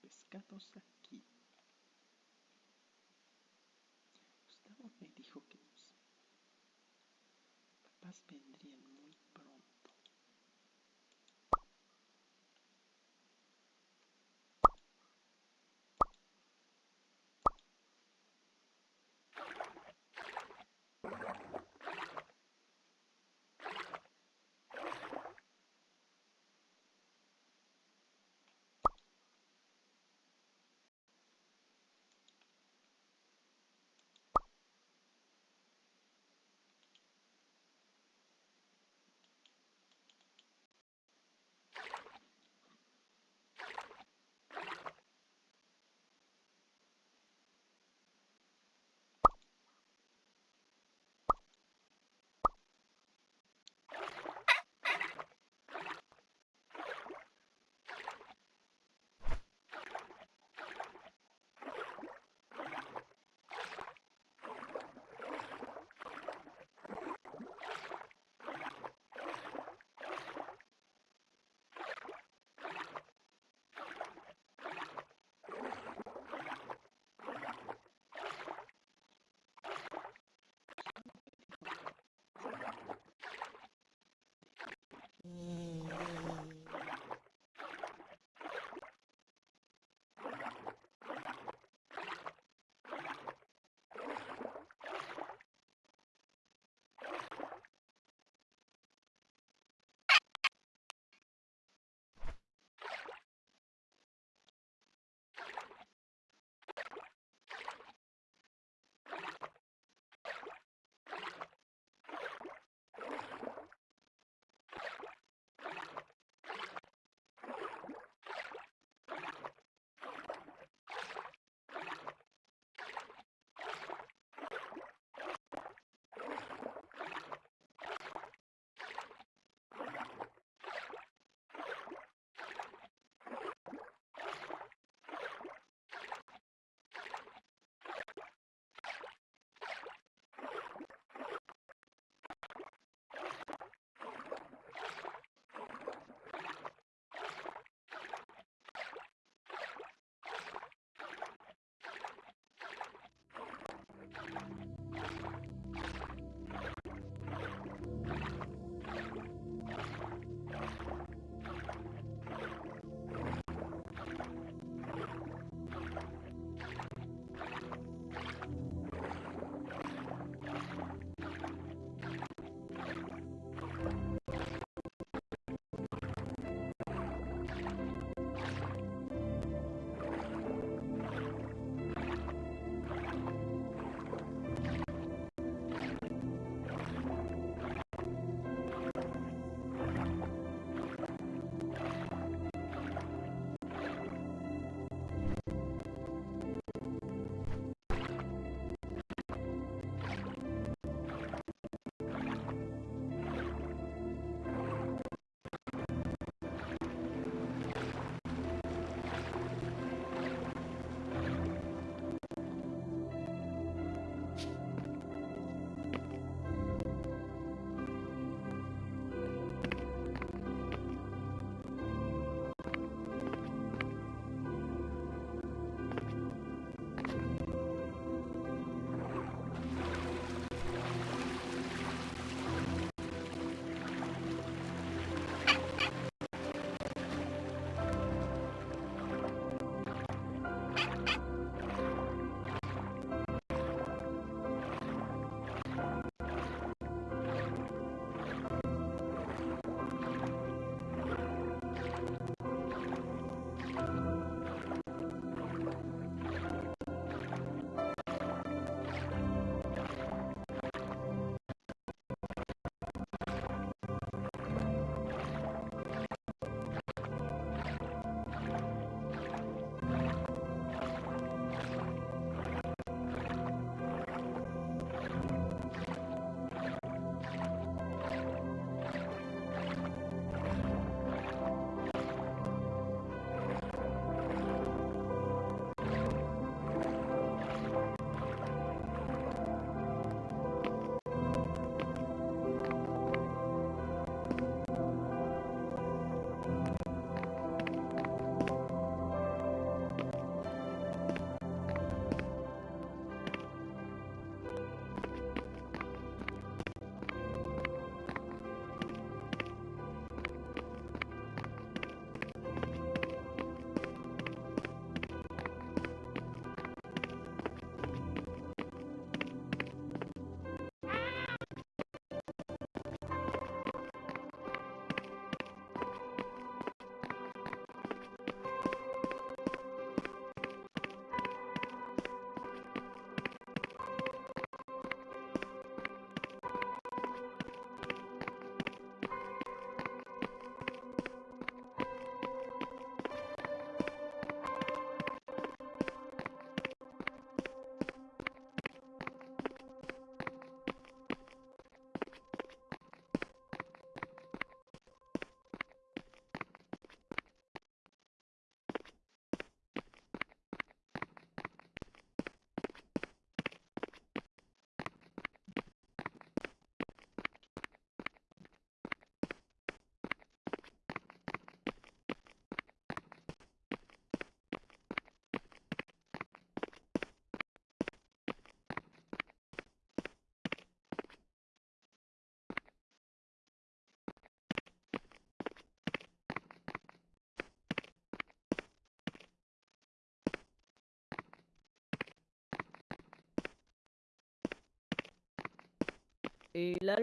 pescados aquí. Gustavo me dijo que los papás vendrían muy pronto. Et la.